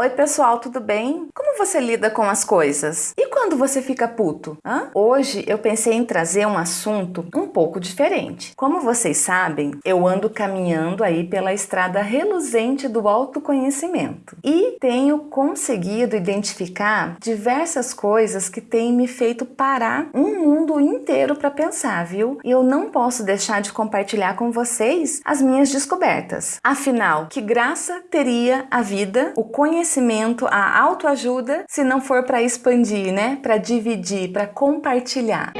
Oi pessoal, tudo bem? Como você lida com as coisas? E quando você fica puto? Hã? Hoje eu pensei em trazer um assunto um pouco diferente. Como vocês sabem, eu ando caminhando aí pela estrada reluzente do autoconhecimento e tenho conseguido identificar diversas coisas que têm me feito parar um mundo inteiro para pensar, viu? E eu não posso deixar de compartilhar com vocês as minhas descobertas. Afinal, que graça teria a vida, o conhecimento a autoajuda, se não for para expandir, né? Para dividir, para compartilhar.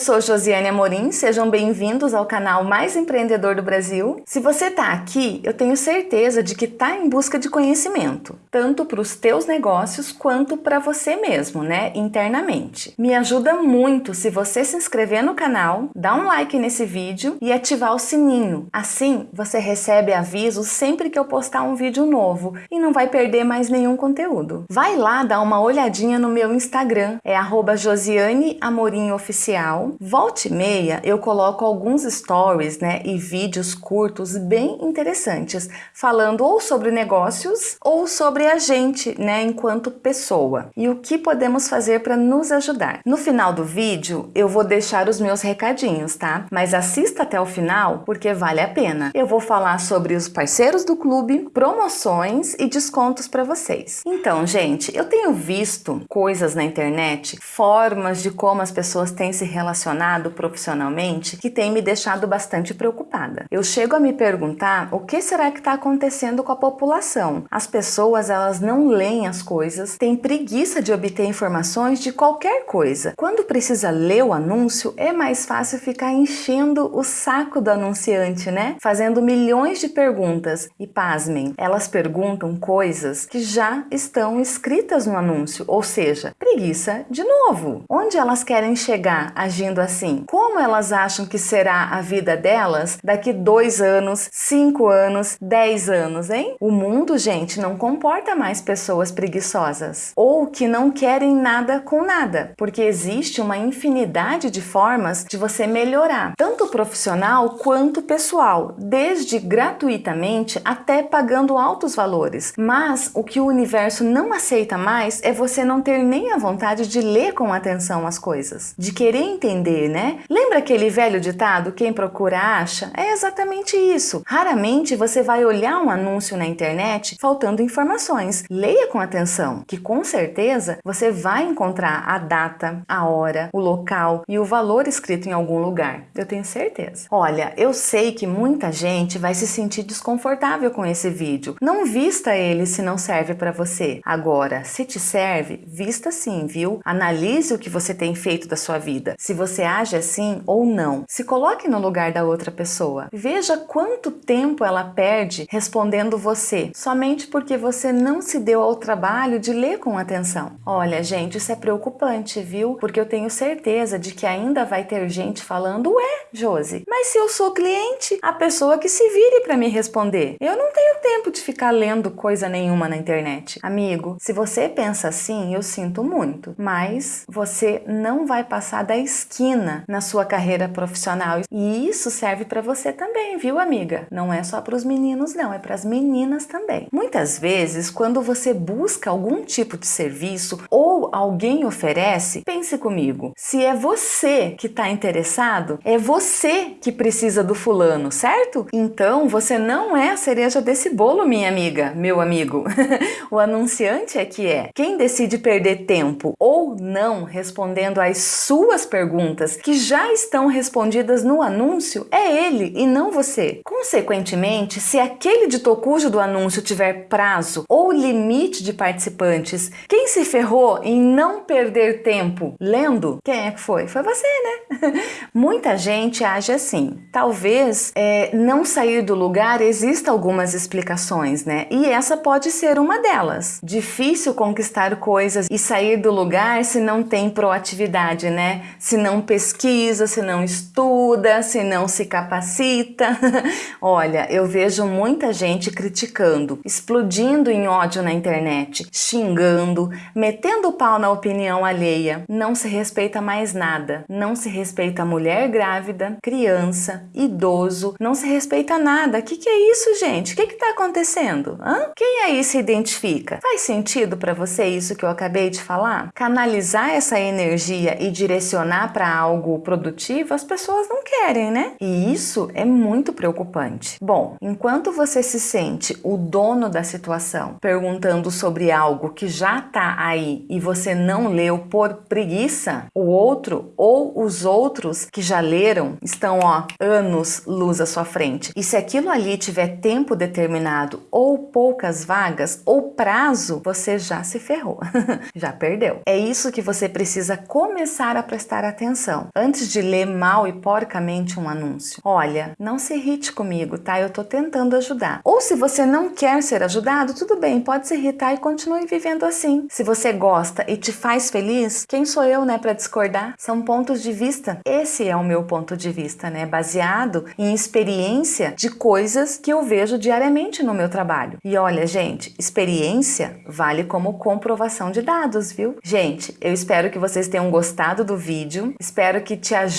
Sou Josiane Amorim, sejam bem-vindos ao canal mais empreendedor do Brasil. Se você está aqui, eu tenho certeza de que está em busca de conhecimento, tanto para os teus negócios quanto para você mesmo, né, internamente. Me ajuda muito se você se inscrever no canal, dar um like nesse vídeo e ativar o sininho. Assim, você recebe aviso sempre que eu postar um vídeo novo e não vai perder mais nenhum conteúdo. Vai lá dar uma olhadinha no meu Instagram, é arroba Josiane Amorim Oficial Volte e meia eu coloco alguns stories né, e vídeos curtos bem interessantes, falando ou sobre negócios ou sobre a gente né, enquanto pessoa e o que podemos fazer para nos ajudar. No final do vídeo eu vou deixar os meus recadinhos, tá? Mas assista até o final porque vale a pena. Eu vou falar sobre os parceiros do clube, promoções e descontos para vocês. Então, gente, eu tenho visto coisas na internet, formas de como as pessoas têm se relacionado relacionado profissionalmente que tem me deixado bastante preocupada. Eu chego a me perguntar o que será que está acontecendo com a população. As pessoas elas não leem as coisas, têm preguiça de obter informações de qualquer coisa. Quando precisa ler o anúncio, é mais fácil ficar enchendo o saco do anunciante, né? Fazendo milhões de perguntas. E pasmem, elas perguntam coisas que já estão escritas no anúncio, ou seja, preguiça de novo. Onde elas querem chegar? A assim? Como elas acham que será a vida delas daqui dois anos, cinco anos, dez anos, hein? O mundo, gente, não comporta mais pessoas preguiçosas ou que não querem nada com nada, porque existe uma infinidade de formas de você melhorar, tanto profissional quanto pessoal, desde gratuitamente até pagando altos valores. Mas o que o universo não aceita mais é você não ter nem a vontade de ler com atenção as coisas, de querer entender, né? Lembra aquele velho ditado, quem procura acha? É exatamente isso. Raramente você vai olhar um anúncio na internet faltando informações. Leia com atenção, que com certeza você vai encontrar a data, a hora, o local e o valor escrito em algum lugar. Eu tenho certeza. Olha, eu sei que muita gente vai se sentir desconfortável com esse vídeo. Não vista ele se não serve para você. Agora, se te serve, vista sim, viu? Analise o que você tem feito da sua vida. Se você age assim ou não. Se coloque no lugar da outra pessoa. Veja quanto tempo ela perde respondendo você, somente porque você não se deu ao trabalho de ler com atenção. Olha, gente, isso é preocupante, viu? Porque eu tenho certeza de que ainda vai ter gente falando, ué, Josi, mas se eu sou cliente, a pessoa que se vire para me responder. Eu não tenho tempo de ficar lendo coisa nenhuma na internet. Amigo, se você pensa assim, eu sinto muito, mas você não vai passar da esquina na sua carreira profissional. E isso serve para você também, viu, amiga? Não é só para os meninos, não, é para as meninas também. Muitas vezes, quando você busca algum tipo de serviço ou alguém oferece, pense comigo, se é você que está interessado, é você que precisa do fulano, certo? Então, você não é a cereja desse bolo, minha amiga, meu amigo. o anunciante é que é. Quem decide perder tempo ou não respondendo às suas perguntas que já estão respondidas no anúncio é ele e não você. Consequentemente, se aquele dito cujo do anúncio tiver prazo ou limite de participantes, quem se ferrou em não perder tempo lendo, quem é que foi? Foi você, né? Muita gente age assim. Talvez é, não sair do lugar exista algumas explicações, né? E essa pode ser uma delas. Difícil conquistar coisas e sair do lugar se não tem proatividade, né? Se não pesquisa, se não estuda, se não se capacita. Olha, eu vejo muita gente criticando, explodindo em ódio na internet, xingando, metendo pau na opinião alheia. Não se respeita mais nada. Não se respeita mulher grávida, criança, idoso, não se respeita nada. O que, que é isso, gente? O que está acontecendo? Hã? Quem aí se identifica? Faz sentido para você isso que eu acabei de falar? Canalizar essa energia e direcionar para algo produtivo, as pessoas não querem, né? E isso é muito preocupante. Bom, enquanto você se sente o dono da situação, perguntando sobre algo que já está aí e você não leu por preguiça, o outro ou os outros que já leram estão, ó, anos luz à sua frente. E se aquilo ali tiver tempo determinado ou poucas vagas ou prazo, você já se ferrou, já perdeu. É isso que você precisa começar a prestar atenção antes de ler mal e porcamente um anúncio. Olha, não se irrite comigo, tá? Eu tô tentando ajudar. Ou se você não quer ser ajudado, tudo bem, pode se irritar e continue vivendo assim. Se você gosta e te faz feliz, quem sou eu, né, para discordar? São pontos de vista. Esse é o meu ponto de vista, né, baseado em experiência de coisas que eu vejo diariamente no meu trabalho. E olha, gente, experiência vale como comprovação de dados, viu? Gente, eu espero que vocês tenham gostado do vídeo, espero que te ajude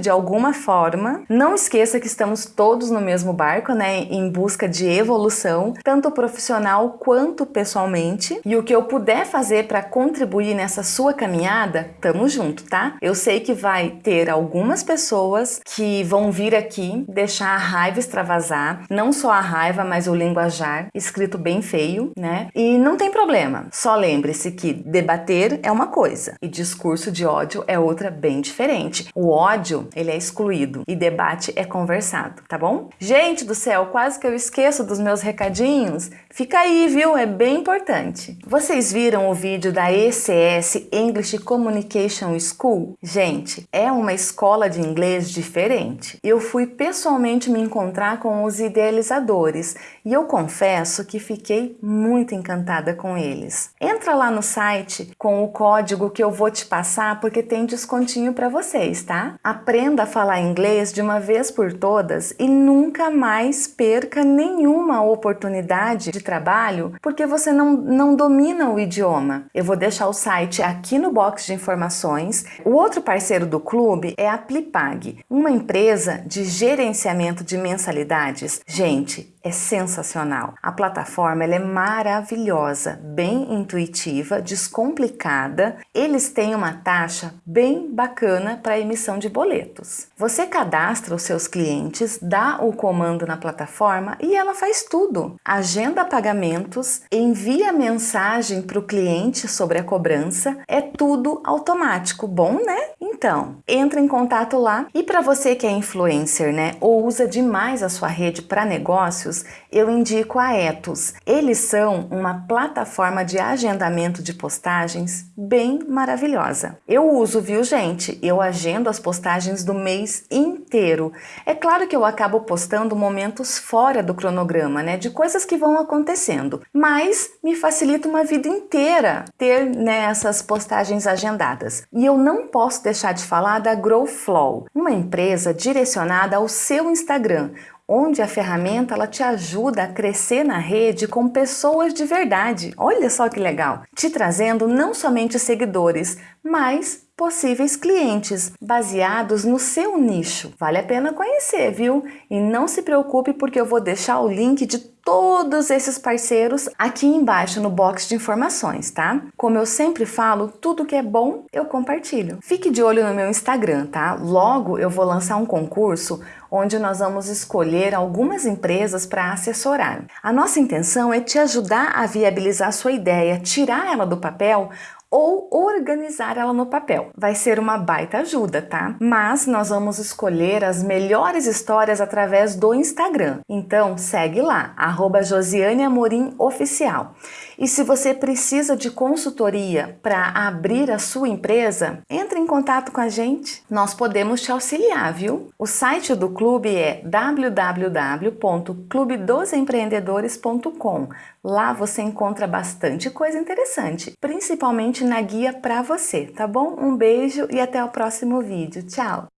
de alguma forma. Não esqueça que estamos todos no mesmo barco, né, em busca de evolução, tanto profissional quanto pessoalmente. E o que eu puder fazer para contribuir nessa sua caminhada, tamo junto, tá? Eu sei que vai ter algumas pessoas que vão vir aqui deixar a raiva extravasar, não só a raiva, mas o linguajar, escrito bem feio, né? E não tem problema, só lembre-se que debater é uma coisa e discurso de ódio é outra bem diferente. O ódio, ele é excluído e debate é conversado, tá bom? Gente do céu, quase que eu esqueço dos meus recadinhos. Fica aí, viu? É bem importante. Vocês viram o vídeo da ECS English Communication School? Gente, é uma escola de inglês diferente. Eu fui pessoalmente me encontrar com os idealizadores e eu confesso que fiquei muito encantada com eles. Entra lá no site com o código que eu vou te passar porque tem descontinho para vocês, tá? Aprenda a falar inglês de uma vez por todas e nunca mais perca nenhuma oportunidade de trabalho porque você não, não domina o idioma. Eu vou deixar o site aqui no box de informações. O outro parceiro do clube é a Plipag, uma empresa de gerenciamento de mensalidades. Gente, é sensacional. A plataforma é maravilhosa, bem intuitiva, descomplicada. Eles têm uma taxa bem bacana para emissão de boletos. Você cadastra os seus clientes, dá o comando na plataforma e ela faz tudo. Agenda pagamentos, envia mensagem para o cliente sobre a cobrança, é tudo automático. Bom, né? Então, entra em contato lá. E para você que é influencer, né, ou usa demais a sua rede para negócios, eu indico a Etos. Eles são uma plataforma de agendamento de postagens bem maravilhosa. Eu uso, viu, gente? Eu agendo as postagens do mês inteiro. É claro que eu acabo postando momentos fora do cronograma, né, de coisas que vão acontecendo, mas me facilita uma vida inteira ter né, essas postagens agendadas. E eu não posso deixar de falar da GrowFlow, uma empresa direcionada ao seu Instagram, onde a ferramenta ela te ajuda a crescer na rede com pessoas de verdade. Olha só que legal! Te trazendo não somente seguidores, mas possíveis clientes baseados no seu nicho. Vale a pena conhecer, viu? E não se preocupe porque eu vou deixar o link de todos esses parceiros aqui embaixo no box de informações, tá? Como eu sempre falo, tudo que é bom eu compartilho. Fique de olho no meu Instagram, tá? Logo eu vou lançar um concurso onde nós vamos escolher algumas empresas para assessorar. A nossa intenção é te ajudar a viabilizar sua ideia, tirar ela do papel ou organizar ela no papel. Vai ser uma baita ajuda, tá? Mas nós vamos escolher as melhores histórias através do Instagram. Então segue lá, arroba Josiane Amorim Oficial. E se você precisa de consultoria para abrir a sua empresa, entre em contato com a gente. Nós podemos te auxiliar, viu? O site do clube é www.clubedosempreendedores.com. Lá você encontra bastante coisa interessante, principalmente na guia para você, tá bom? Um beijo e até o próximo vídeo. Tchau!